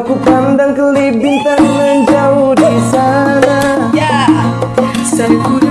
Aku pandang kelip bintang menjauh di sana. Yeah. Saya